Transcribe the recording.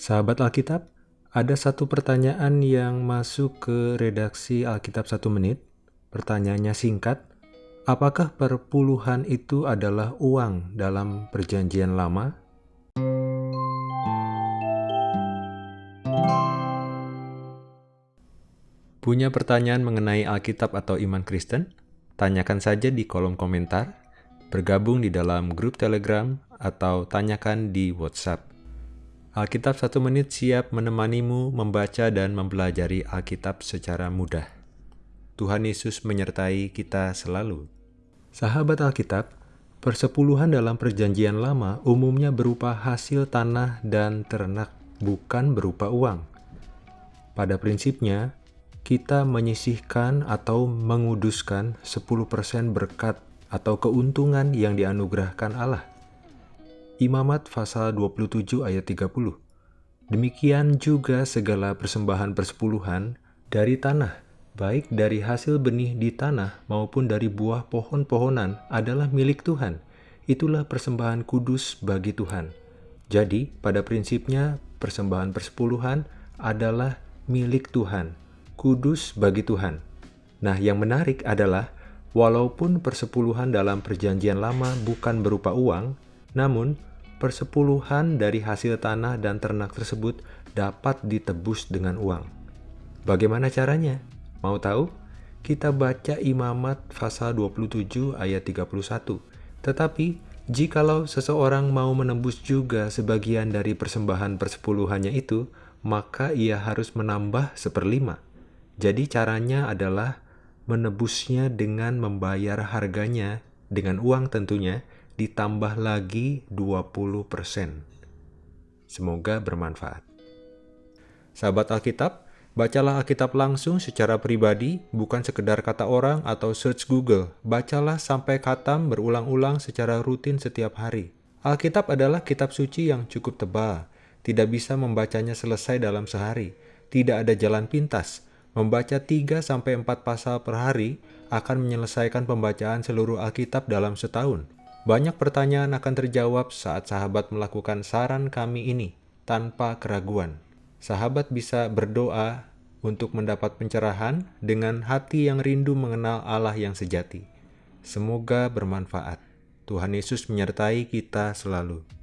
Sahabat Alkitab, ada satu pertanyaan yang masuk ke redaksi Alkitab satu menit. Pertanyaannya singkat, apakah perpuluhan itu adalah uang dalam perjanjian lama? Punya pertanyaan mengenai Alkitab atau iman Kristen? Tanyakan saja di kolom komentar, bergabung di dalam grup Telegram, atau tanyakan di WhatsApp. Alkitab satu menit siap menemanimu membaca dan mempelajari Alkitab secara mudah. Tuhan Yesus menyertai kita selalu. Sahabat Alkitab, persepuluhan dalam perjanjian lama umumnya berupa hasil tanah dan ternak, bukan berupa uang. Pada prinsipnya, kita menyisihkan atau menguduskan 10% berkat atau keuntungan yang dianugerahkan Allah. Imamat pasal 27 ayat 30. Demikian juga segala persembahan persepuluhan dari tanah, baik dari hasil benih di tanah maupun dari buah pohon-pohonan adalah milik Tuhan. Itulah persembahan kudus bagi Tuhan. Jadi, pada prinsipnya persembahan persepuluhan adalah milik Tuhan kudus bagi Tuhan. Nah, yang menarik adalah walaupun persepuluhan dalam perjanjian lama bukan berupa uang, namun persepuluhan dari hasil tanah dan ternak tersebut dapat ditebus dengan uang. Bagaimana caranya? Mau tahu? Kita baca Imamat pasal 27 ayat 31. Tetapi, jikalau seseorang mau menembus juga sebagian dari persembahan persepuluhannya itu, maka ia harus menambah seperlima. Jadi caranya adalah menebusnya dengan membayar harganya dengan uang tentunya ditambah lagi 20%. Semoga bermanfaat. Sahabat Alkitab, bacalah Alkitab langsung secara pribadi, bukan sekedar kata orang atau search Google. Bacalah sampai katam berulang-ulang secara rutin setiap hari. Alkitab adalah kitab suci yang cukup tebal, tidak bisa membacanya selesai dalam sehari. Tidak ada jalan pintas, Membaca 3-4 pasal per hari akan menyelesaikan pembacaan seluruh Alkitab dalam setahun. Banyak pertanyaan akan terjawab saat sahabat melakukan saran kami ini tanpa keraguan. Sahabat bisa berdoa untuk mendapat pencerahan dengan hati yang rindu mengenal Allah yang sejati. Semoga bermanfaat. Tuhan Yesus menyertai kita selalu.